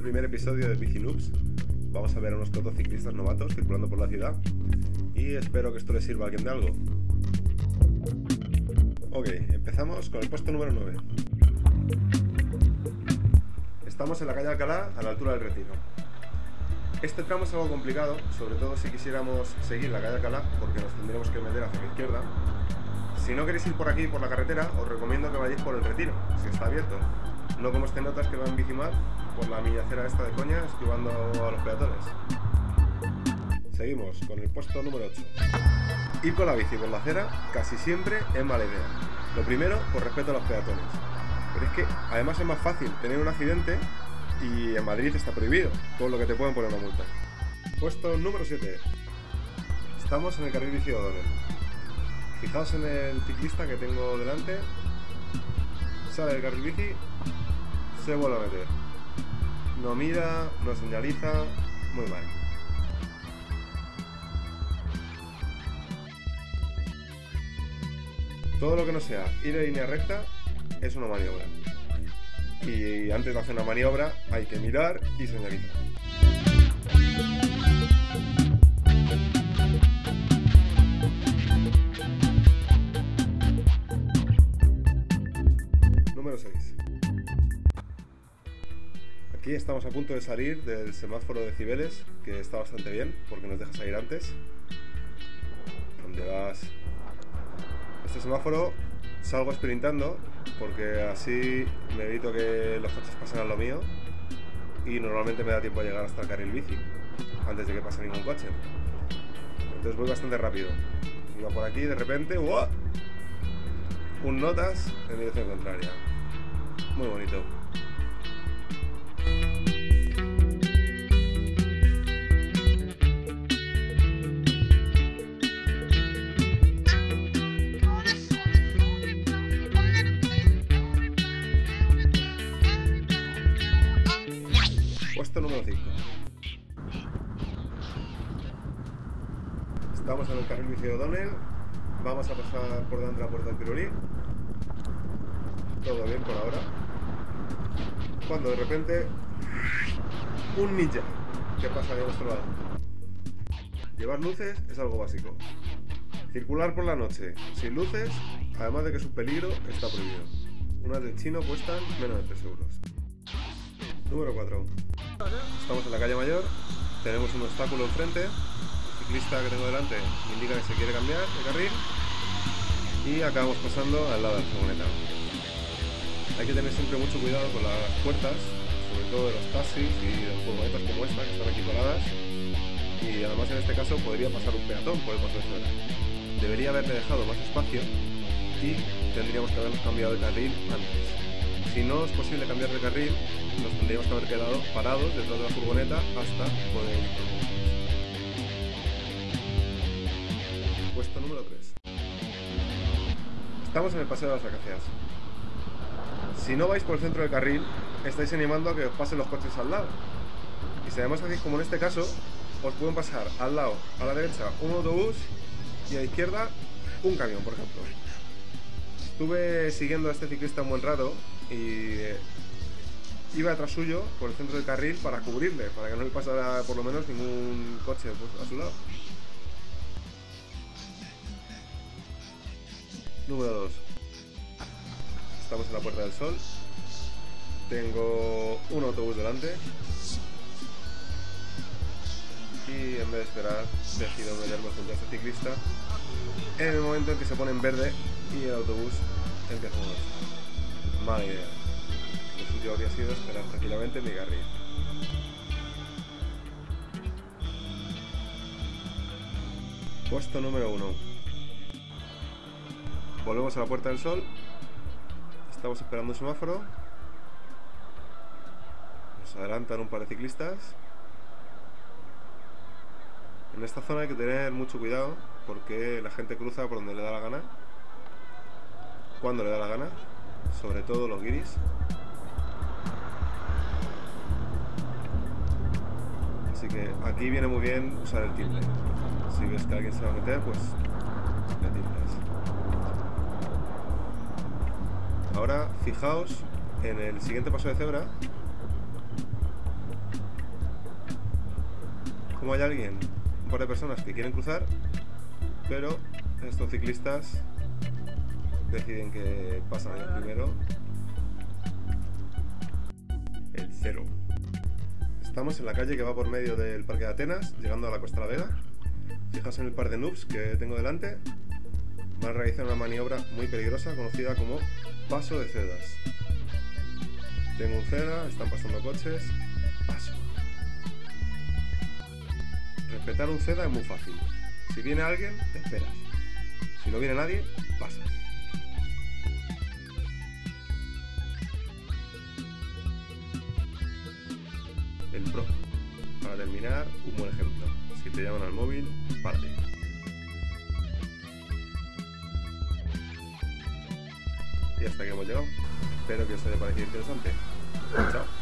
este primer episodio de Bici Noobs vamos a ver a unos motociclistas novatos circulando por la ciudad y espero que esto les sirva a alguien de algo. Ok, empezamos con el puesto número 9. Estamos en la calle Alcalá, a la altura del Retiro. Este tramo es algo complicado, sobre todo si quisiéramos seguir la calle Alcalá, porque nos tendríamos que meter hacia la izquierda. Si no queréis ir por aquí, por la carretera, os recomiendo que vayáis por el Retiro, si está abierto. No como este notas que va en bicimar por la millacera esta de coña, esquivando a los peatones. Seguimos con el puesto número 8. Ir con la bici por la acera casi siempre es mala idea. Lo primero, por respeto a los peatones. Pero es que además es más fácil tener un accidente y en Madrid está prohibido, todo lo que te pueden poner una multa. Puesto número 7. Estamos en el carril bici de O'Donnell. Fijaos en el ciclista que tengo delante. Sale del carril bici, se vuelve a meter. No mira, no señaliza, muy mal. Todo lo que no sea ir en línea recta es una maniobra. Y antes de hacer una maniobra hay que mirar y señalizar. Aquí estamos a punto de salir del semáforo de Cibeles, que está bastante bien porque nos deja salir antes. Donde vas este semáforo salgo sprintando porque así me evito que los coches pasen a lo mío y normalmente me da tiempo a llegar hasta el carril bici antes de que pase ningún coche. Entonces voy bastante rápido. Iba por aquí de repente, ¡wow! un notas en dirección contraria. Muy bonito. Puesto número 5. Estamos en el carril bici O'Donnell. Vamos a pasar por delante de la puerta del Pirulí. Todo bien por ahora. Cuando de repente un ninja que pasa de nuestro lado. Llevar luces es algo básico. Circular por la noche sin luces, además de que es un peligro, está prohibido. Unas de chino cuestan menos de 3 euros. Número 4. Estamos en la calle Mayor, tenemos un obstáculo enfrente, el ciclista que tengo delante me indica que se quiere cambiar de carril y acabamos pasando al lado de la furgoneta. Hay que tener siempre mucho cuidado con las puertas, sobre todo de los taxis y de las furgonetas como esta que están aquí paradas y además en este caso podría pasar un peatón por el paso de fuera. Debería haberle dejado más espacio y tendríamos que habernos cambiado de carril antes. Si no es posible cambiar de carril, nos tendríamos que haber quedado parados detrás de la furgoneta hasta poder por Puesto número 3. Estamos en el paseo de las acacias. Si no vais por el centro del carril, estáis animando a que os pasen los coches al lado. Y si además hacéis como en este caso, os pueden pasar al lado, a la derecha, un autobús y a la izquierda un camión, por ejemplo. Estuve siguiendo a este ciclista un buen rato y iba detrás suyo por el centro del carril para cubrirle, para que no le pasara por lo menos ningún coche pues, a su lado. Número 2. Estamos en la Puerta del Sol. Tengo un autobús delante. Y en vez de esperar, decido meterme junto a este ciclista en el momento en que se pone en verde y el autobús empieza a moverse. Mala idea. Lo suyo habría sido esperar tranquilamente en mi carril. Puesto número 1. Volvemos a la Puerta del Sol. Estamos esperando un semáforo. Nos adelantan un par de ciclistas. En esta zona hay que tener mucho cuidado porque la gente cruza por donde le da la gana. Cuando le da la gana. Sobre todo los guiris. Así que aquí viene muy bien usar el timbre. Si ves que alguien se va a meter, pues le timbras. Ahora fijaos en el siguiente paso de cebra Como hay alguien, un par de personas que quieren cruzar, pero estos ciclistas deciden que pasan el primero. El cero. Estamos en la calle que va por medio del Parque de Atenas, llegando a la Costa de la Vega. Fijaos en el par de noobs que tengo delante. Van a realizar una maniobra muy peligrosa conocida como paso de cedas. Tengo un ceda, están pasando coches, paso. Respetar un ceda es muy fácil. Si viene alguien, te esperas. Si no viene nadie, pasas. Un buen ejemplo. Si te llaman al móvil, parte. Y hasta aquí hemos llegado. Espero que os haya parecido interesante. Chao.